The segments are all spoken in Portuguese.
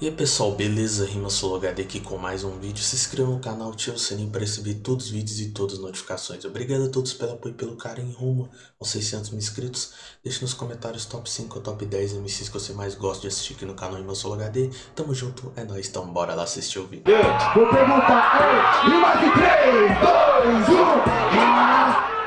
E aí pessoal, beleza? Rima HD aqui com mais um vídeo. Se inscreva no canal, ative o sininho para receber todos os vídeos e todas as notificações. Obrigado a todos pelo apoio e pelo carinho rumo aos 600 mil inscritos. Deixe nos comentários top 5 ou top 10 MCs que você mais gosta de assistir aqui no canal Rima HD. Tamo junto, é nóis, então bora lá assistir o vídeo. Yeah. Vou perguntar, ei, rima de 3, 2,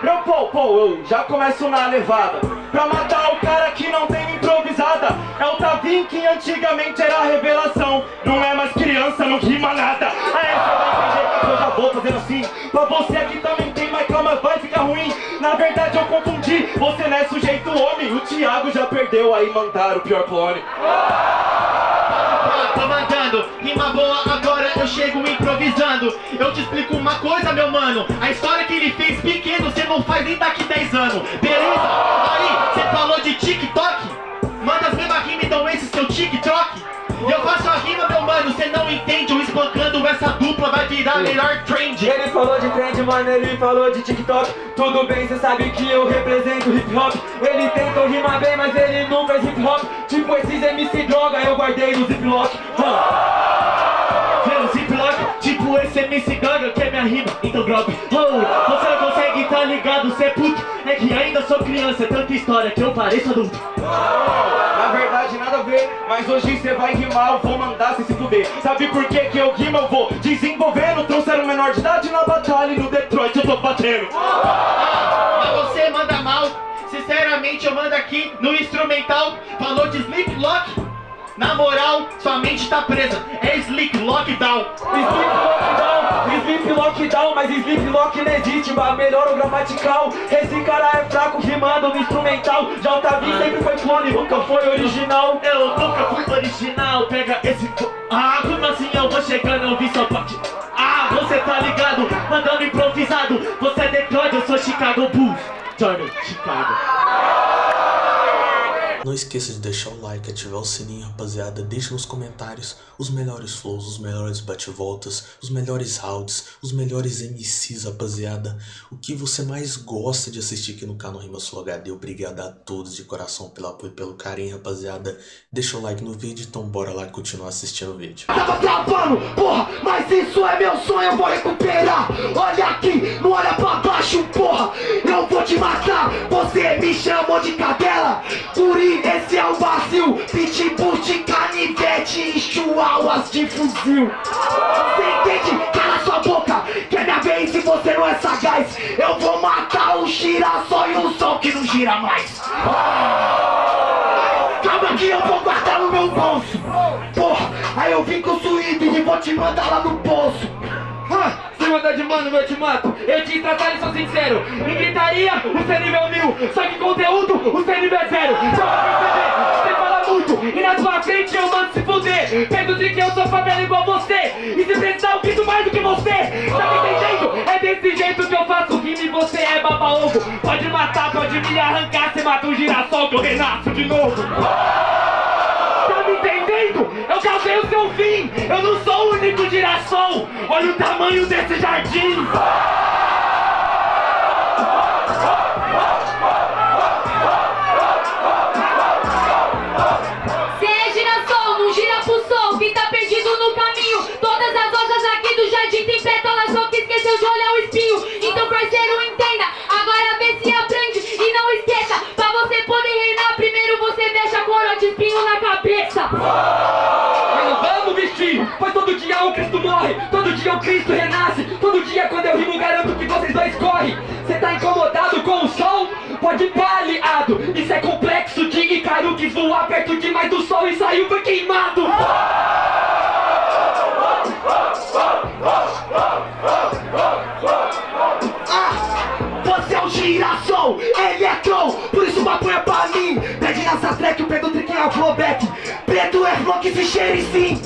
1, Meu pô, pô, eu já começo na levada Pra matar o cara que não tem improvisada É o Tavim que antigamente era a revelação. Não é mais criança, não rima nada. Aí você vai entender que eu já vou fazendo assim. Pra você aqui também tem, mas calma, vai ficar ruim. Na verdade eu confundi, você não é sujeito homem. O Thiago já perdeu, aí mandaram o pior clone. Tô mandando, rima boa agora eu chego improvisando. Eu te explico uma coisa meu mano. A história que ele fez pequeno cê não faz nem daqui 10 anos. Beleza? Aí, cê falou de as mesmas rimas então esse seu TikTok Eu faço a rima meu mano, cê não entende. Eu espancando essa dupla vai virar melhor trend. Ele falou de trend, mano, ele falou de TikTok. Tudo bem, cê sabe que eu represento hip hop. Ele tentou rimar bem, mas ele não fez hip hop. Tipo esses MC droga, eu guardei no ziplock ziplock, tipo esse MC Gaga que é minha rima, então drop oh, Você não consegue, tá ligado, cê é puto. É que ainda sou criança, é tanta história que eu pareço adulto. Na verdade nada a ver, mas hoje cê vai rimar, eu vou mandar cê se fuder. Sabe por que que eu rimo, eu vou desenvolvendo Trouxeram menor de idade na batalha e no Detroit eu tô batendo. Mas você manda mal Sinceramente eu mando aqui no instrumental. Falou de Sleep Lock na moral, sua mente tá presa. É Sleep Lockdown. Sleep Lockdown, Sleep Lockdown, mas Sleep Lock mas melhor o gramatical Esse cara é fraco rimando no instrumental Tavi sempre foi clone, nunca foi original Eu nunca fui original. Pega esse. Ah, como assim eu vou chegando? Eu vi seu pote. Ah, você tá ligado? Mandando improvisado. Você é Detroit, eu sou Chicago Bulls. Turner, Chicago. Não esqueça de deixar o like, ativar o sininho, rapaziada. Deixe nos comentários os melhores flows, os melhores bate-voltas, os melhores rounds, os melhores MCs, rapaziada. O que você mais gosta de assistir aqui no canal Rima Sul HD. Obrigado a todos de coração pelo apoio e pelo carinho, rapaziada. Deixa o like no vídeo, então bora lá continuar assistindo o vídeo. Tava travando, porra, mas isso é meu sonho, eu vou recuperar Olha aqui, não olha pra baixo, porra Eu vou te matar, você me chamou de cadela Guri, esse é o vazio Pitbull de canivete e chihuahuas de fuzil. Você entende? Cala sua boca, que é minha vez e você não é sagaz. Eu vou matar o girassol e o sol que não gira mais. Calma que eu vou guardar no meu bolso. Porra, aí eu vim com suído e vou te mandar lá no poço. Ah, mandar de mano, eu te mato. Eu te tratar sou sincero. Em gritaria, o seu nível mil. Só que conteúdo, o seu nível é zero. Só pra perceber, E na sua frente eu mando se fuder de que eu sou favela igual você E se precisar eu grito mais do que você Tá me entendendo? É desse jeito que eu faço rima e você é baba-ovo Pode matar, pode me arrancar Você mata um girassol que eu renasço de novo Tá me entendendo? Eu causei o seu fim! Eu não sou o único girassol! Olha o tamanho desse jardim! Cristo morre, todo dia o Cristo renasce, todo dia quando eu rimo garanto que vocês dois correm. Cê tá incomodado com o sol? Pode pá, aliado, isso é complexo de Icaro quis voar perto demais do sol e saiu foi queimado. Você é um girassol, eletron Por isso maconha pra mim Pede nessa track, o Pedro Trick é flowback Preto é flow que se cheire sim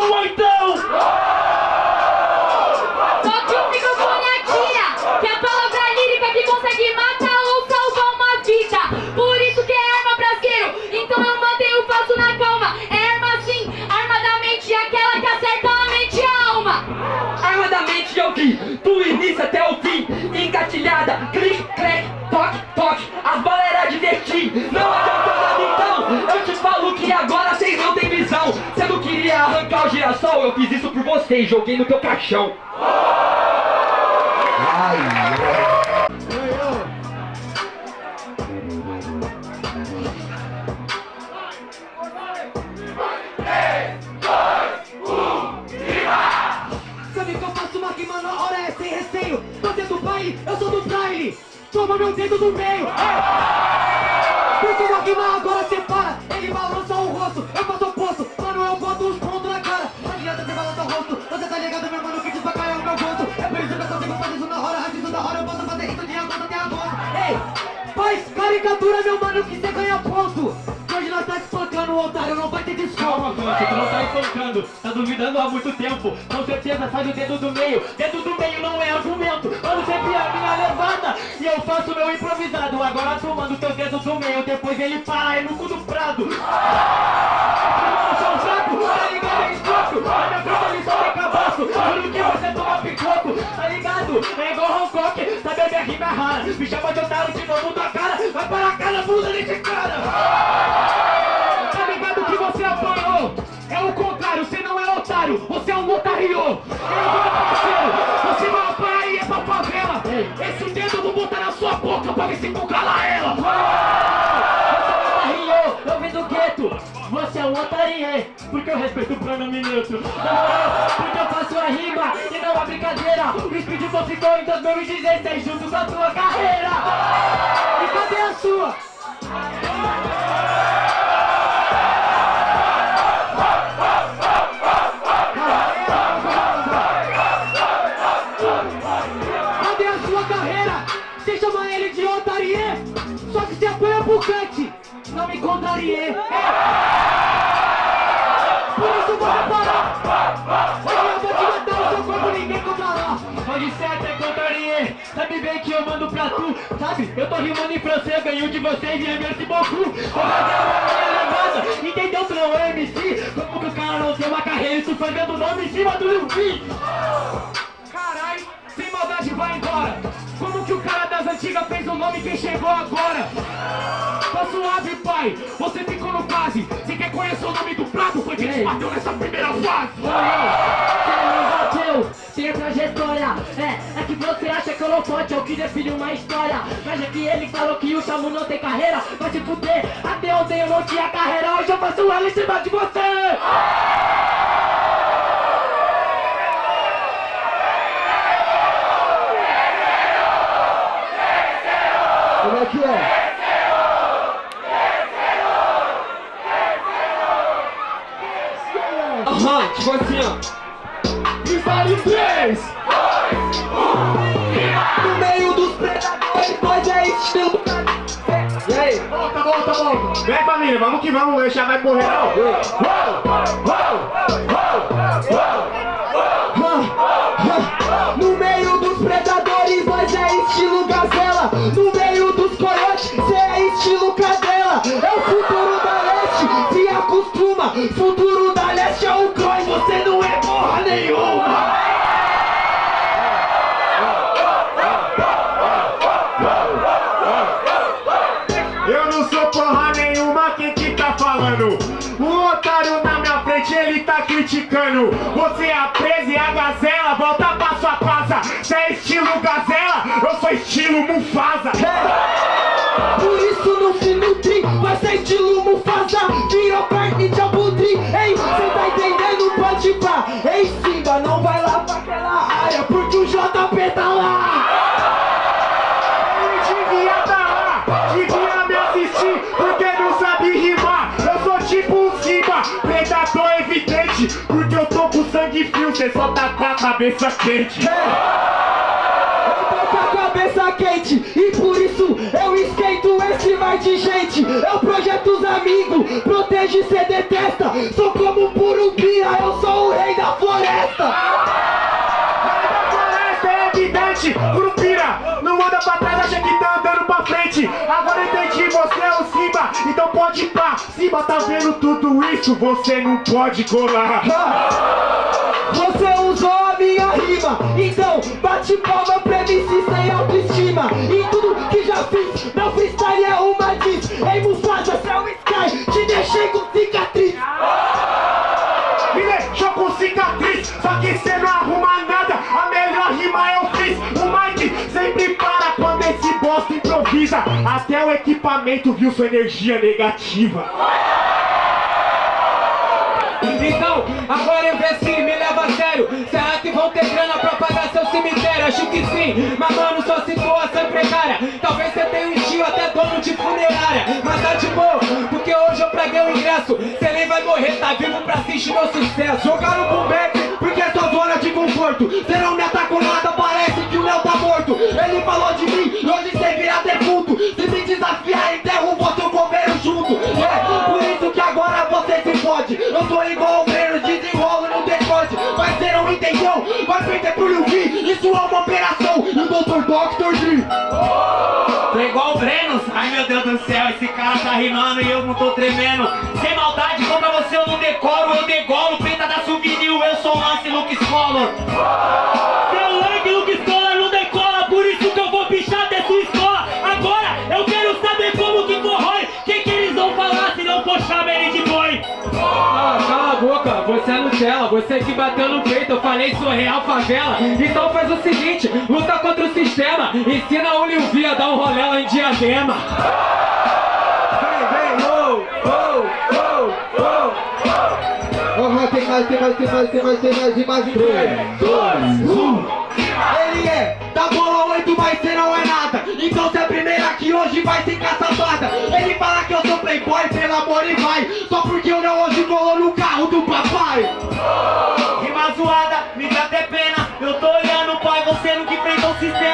sua então! Toque o microfone aqui, que a palavra lírica que consegue matar ou salvar uma vida. Por isso que é arma brasileiro, então eu mantenho o passo na calma. É arma sim, arma da mente, aquela que acerta a mente e a alma. Arma da mente é eu vi, do início até o fim, engatilhada, clique, crack, toque, toque. As balas era divertir, não adianta nada então, eu te falo que agora vocês não tem girassol, eu fiz isso por você e joguei no teu caixão. Sabe que eu faço uma rima na hora é sem receio. Você do baile, eu sou do baile Toma meu dedo do meio. Porque uma rima agora separa caricatura, meu mano, que você ganha ponto. Hoje nós tá espancando otário, não vai ter Conte, tu não tá espancando, tá duvidando há muito tempo. Com certeza sai do dedo do meio, dedo do meio não é argumento. Mano, sempre a minha levada. E eu faço meu improvisado. Agora tu manda o teu dedo do meio, depois ele para aí no cu do prado. Tá é que você toma picoco. Tá ligado, é igual Hancock, sabe a minha rima é rara Me chama de otário de novo cara, vai para a cara, bunda desse cara Tá ligado que você apanhou? É o contrário, você não é otário, você é um otário! Meu parceiro, você vai apanhar e é pra favela! Esse dedo eu vou botar na sua boca pra ver se tu cala ela! É eu vim do gueto! Você é um otário, porque eu respeito o pronome neutro! Na moral, porque eu faço a rima e não a brincadeira! O Speedball ficou em 2016 junto com a tua carreira! Cadê a sua? Cadê a sua carreira? Você chama ele de otarie? Só que você apoia pro cante. Não me contrarie. Por isso vou parar. Hoje eu vou te matar o seu corpo, ninguém controlar. Pode ser até contrarié, sabe bem que eu mando pra tu Eu tô rimando em francês, ganho de vocês e é merci beaucoup Vou fazer uma minha levada, entendeu? Tu não é MC Como que o cara não tem uma carreira e tu fazendo nome em cima do Lil Carai, sem maldade vai embora. Como que o cara das antigas fez o nome quem chegou agora? Tá suave, pai, você ficou no quase. Você quer conhecer o nome do prato? Foi quem te bateu nessa primeira fase. bateu, tem trajetória. É, é que você acha que eu não pode, é o que define uma história. Mas é que ele falou que o Chamu não tem carreira. Vai se fuder, até ontem eu não tinha carreira. Hoje eu faço ela em cima de você Volta, volta Vem família, vamos que vamos, já vai morrer não No Você é a presa e a gazela, volta pra sua casa Cê é estilo gazela, eu sou estilo Mufasa. Por isso no fim do tri vai ser estilo Mufasa. Virou carne de abutre, ei, cê tá entendendo? Pode pá, ei Simba, não vai sangue frio Cê só tá com a cabeça quente Eu tô com a cabeça quente e por isso eu esquento esse mar de gente. Eu projeto os amigos, protege cê detesta. Sou como um Purumbira, eu sou o rei da floresta. floresta é evidente, Curupira, não anda pra trás, acha que tá andando pra frente Agora entendi, você é o Simba, então pode ir pá Simba tá vendo tudo isso, você não pode colar improvisa Até o equipamento viu sua energia negativa. Então, agora eu se me leva a sério. Será que vão ter grana pra pagar seu cemitério? Acho que sim, mas mano, sua situação é precária. Talvez você tenha um estilo até dono de funerária. Mas tá de boa, porque hoje eu praguei o ingresso. Cê nem vai morrer, tá vivo pra assistir meu sucesso. Jogaram pro back porque é sua zona de conforto. Cê não me atacou nada, parece que o Léo tá morto. Ele falou de mim, hoje Isso é uma operação, e o Dr. Doctor Dre Tô igual o Brenos, ai meu Deus do céu, esse cara tá rimando e eu não tô tremendo. Sem maldade, contra você eu não decoro, eu degolo. Preta da souvenir, eu sou lance Luke Scholar você que bateu no peito, eu falei sou real favela. Então faz o seguinte, luta contra o sistema Ensina o Lil V a dar um rolê lá em Diadema. Vem, vem, oh, oh, oh, oh Aham, tem mais, tem mais, tem mais, tem mais, tem mais, tem mais 3, 2, 1 Ele é da bola 8, mas cê não é nada. Então cê é a primeira que hoje vai sem caçapada Ele fala que eu sou playboy, pelo amor e vai. Só porque o Léo hoje colou no carro do papai. Rima zoada, me dá até pena. Eu tô olhando pai, você nunca enfrentou o sistema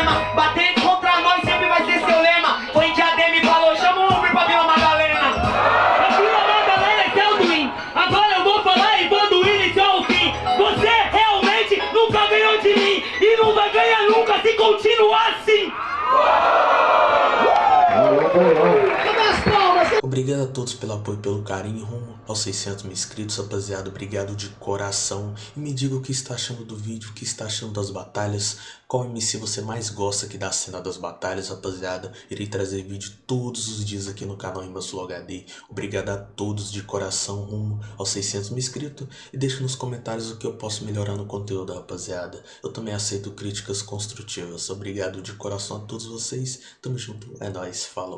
Obrigado a todos pelo apoio e pelo carinho rumo aos 600 mil inscritos, rapaziada. Obrigado de coração. E me diga o que está achando do vídeo, o que está achando das batalhas. Qual MC você mais gosta aqui da cena das batalhas, rapaziada. Irei trazer vídeo todos os dias aqui no canal Imbassulo HD. Obrigado a todos de coração rumo aos 600 mil inscritos. E deixe nos comentários o que eu posso melhorar no conteúdo, rapaziada. Eu também aceito críticas construtivas. Obrigado de coração a todos vocês. Tamo junto. É nóis. Falou.